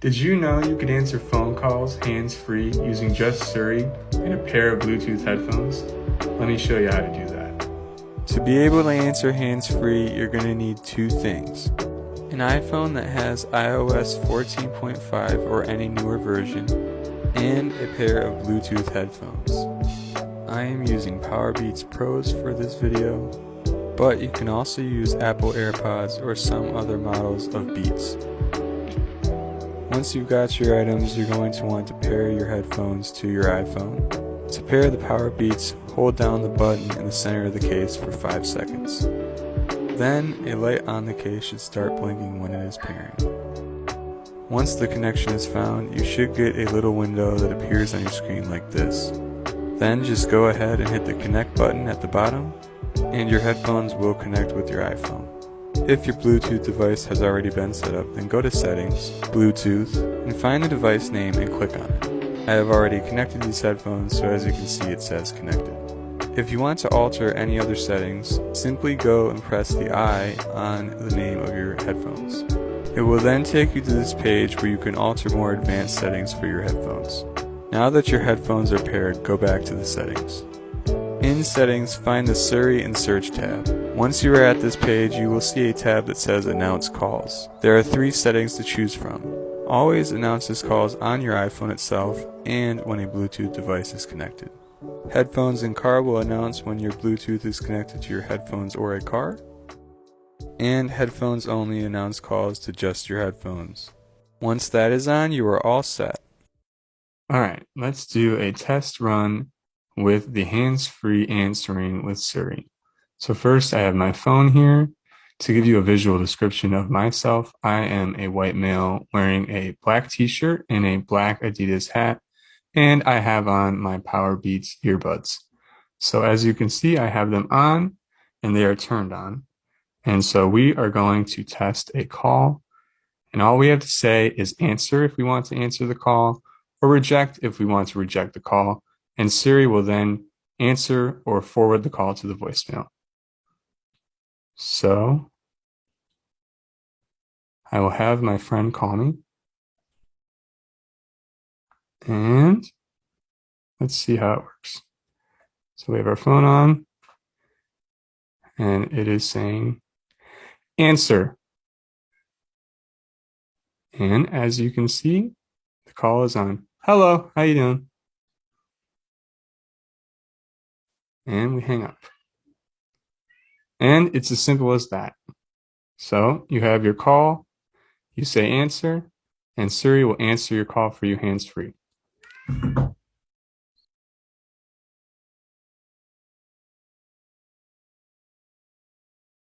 Did you know you could answer phone calls hands-free using just Siri and a pair of Bluetooth headphones? Let me show you how to do that. To be able to answer hands-free, you're going to need two things. An iPhone that has iOS 14.5 or any newer version, and a pair of Bluetooth headphones. I am using Powerbeats Pros for this video, but you can also use Apple AirPods or some other models of Beats. Once you've got your items, you're going to want to pair your headphones to your iPhone. To pair the power Powerbeats, hold down the button in the center of the case for 5 seconds. Then, a light on the case should start blinking when it is pairing. Once the connection is found, you should get a little window that appears on your screen like this. Then just go ahead and hit the connect button at the bottom, and your headphones will connect with your iPhone. If your Bluetooth device has already been set up, then go to Settings, Bluetooth, and find the device name and click on it. I have already connected these headphones, so as you can see it says connected. If you want to alter any other settings, simply go and press the I on the name of your headphones. It will then take you to this page where you can alter more advanced settings for your headphones. Now that your headphones are paired, go back to the settings. In Settings, find the Siri and Search tab. Once you are at this page, you will see a tab that says Announce Calls. There are three settings to choose from. Always announce this calls on your iPhone itself and when a Bluetooth device is connected. Headphones in car will announce when your Bluetooth is connected to your headphones or a car. And headphones only announce calls to just your headphones. Once that is on, you are all set. Alright, let's do a test run with the hands-free answering with Siri. So first I have my phone here. To give you a visual description of myself, I am a white male wearing a black t-shirt and a black Adidas hat, and I have on my Powerbeats earbuds. So as you can see, I have them on and they are turned on. And so we are going to test a call and all we have to say is answer if we want to answer the call or reject if we want to reject the call and Siri will then answer or forward the call to the voicemail. So I will have my friend call me. And let's see how it works. So we have our phone on and it is saying answer. And as you can see, the call is on. Hello, how you doing? And we hang up. And it's as simple as that. So you have your call, you say answer, and Siri will answer your call for you hands-free.